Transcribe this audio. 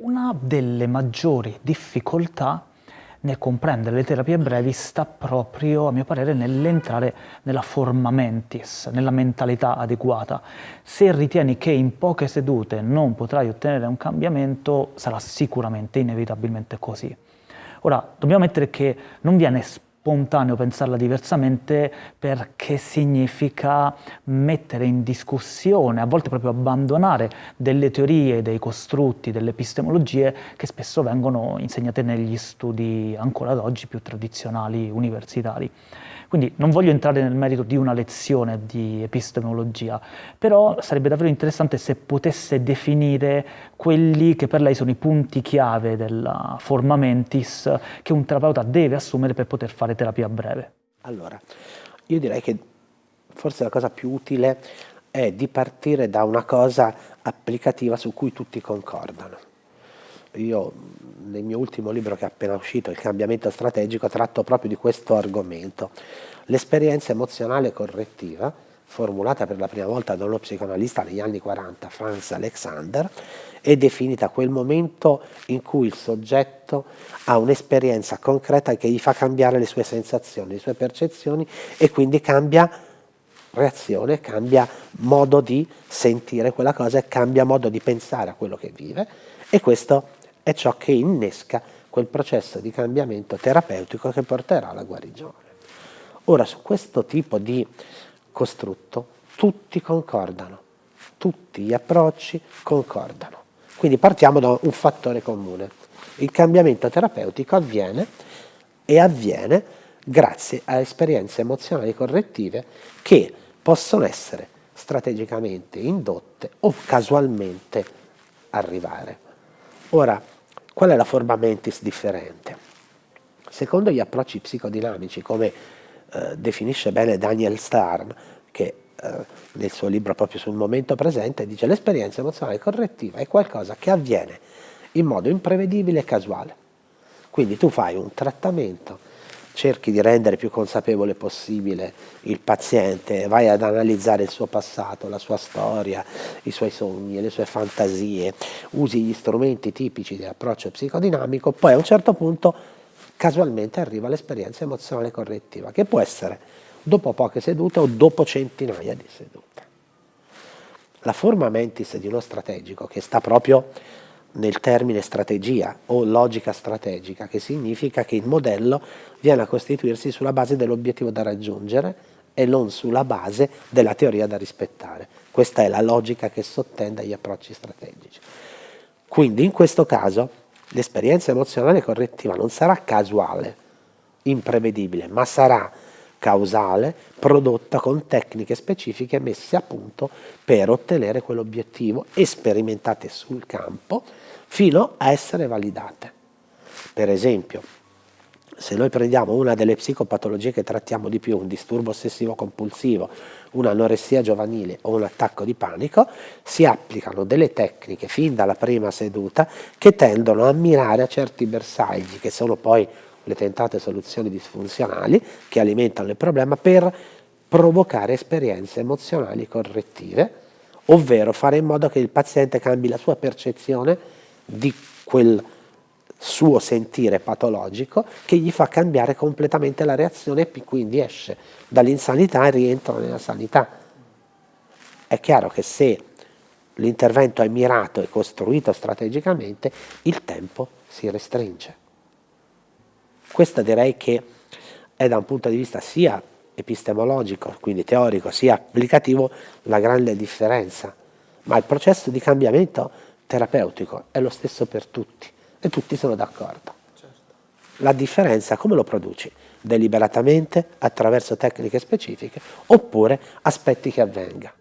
Una delle maggiori difficoltà nel comprendere le terapie brevi sta proprio, a mio parere, nell'entrare nella forma mentis, nella mentalità adeguata. Se ritieni che in poche sedute non potrai ottenere un cambiamento, sarà sicuramente, inevitabilmente così. Ora, dobbiamo mettere che non viene spontaneo pensarla diversamente perché significa mettere in discussione, a volte proprio abbandonare delle teorie, dei costrutti, delle epistemologie che spesso vengono insegnate negli studi ancora ad oggi più tradizionali universitari. Quindi non voglio entrare nel merito di una lezione di epistemologia, però sarebbe davvero interessante se potesse definire quelli che per lei sono i punti chiave della forma mentis che un terapeuta deve assumere per poter fare terapia breve. Allora, io direi che forse la cosa più utile è di partire da una cosa applicativa su cui tutti concordano. Io nel mio ultimo libro che è appena uscito, Il cambiamento strategico, tratto proprio di questo argomento. L'esperienza emozionale correttiva, formulata per la prima volta da uno psicoanalista negli anni 40, Franz Alexander, è definita quel momento in cui il soggetto ha un'esperienza concreta che gli fa cambiare le sue sensazioni, le sue percezioni e quindi cambia reazione, cambia modo di sentire quella cosa e cambia modo di pensare a quello che vive e questo è ciò che innesca quel processo di cambiamento terapeutico che porterà alla guarigione. Ora, su questo tipo di costrutto tutti concordano, tutti gli approcci concordano. Quindi partiamo da un fattore comune. Il cambiamento terapeutico avviene e avviene grazie a esperienze emozionali correttive che possono essere strategicamente indotte o casualmente arrivare. Ora, Qual è la forma mentis differente? Secondo gli approcci psicodinamici, come eh, definisce bene Daniel Starn, che eh, nel suo libro proprio sul momento presente dice l'esperienza emozionale correttiva è qualcosa che avviene in modo imprevedibile e casuale. Quindi tu fai un trattamento cerchi di rendere più consapevole possibile il paziente, vai ad analizzare il suo passato, la sua storia, i suoi sogni, le sue fantasie, usi gli strumenti tipici dell'approccio psicodinamico, poi a un certo punto casualmente arriva l'esperienza emozionale correttiva, che può essere dopo poche sedute o dopo centinaia di sedute. La forma mentis di uno strategico, che sta proprio nel termine strategia o logica strategica, che significa che il modello viene a costituirsi sulla base dell'obiettivo da raggiungere e non sulla base della teoria da rispettare. Questa è la logica che sottende agli approcci strategici. Quindi in questo caso l'esperienza emozionale correttiva non sarà casuale, imprevedibile, ma sarà causale prodotta con tecniche specifiche messe a punto per ottenere quell'obiettivo e sperimentate sul campo fino a essere validate. Per esempio, se noi prendiamo una delle psicopatologie che trattiamo di più, un disturbo ossessivo compulsivo, un'anoressia giovanile o un attacco di panico, si applicano delle tecniche fin dalla prima seduta che tendono a mirare a certi bersagli, che sono poi le tentate soluzioni disfunzionali che alimentano il problema per provocare esperienze emozionali correttive, ovvero fare in modo che il paziente cambi la sua percezione di quel suo sentire patologico che gli fa cambiare completamente la reazione e quindi esce dall'insanità e rientra nella sanità. È chiaro che se l'intervento è mirato e costruito strategicamente, il tempo si restringe. Questa direi che è da un punto di vista sia epistemologico, quindi teorico, sia applicativo, la grande differenza. Ma il processo di cambiamento terapeutico è lo stesso per tutti e tutti sono d'accordo. Certo. La differenza come lo produci? Deliberatamente, attraverso tecniche specifiche, oppure aspetti che avvenga.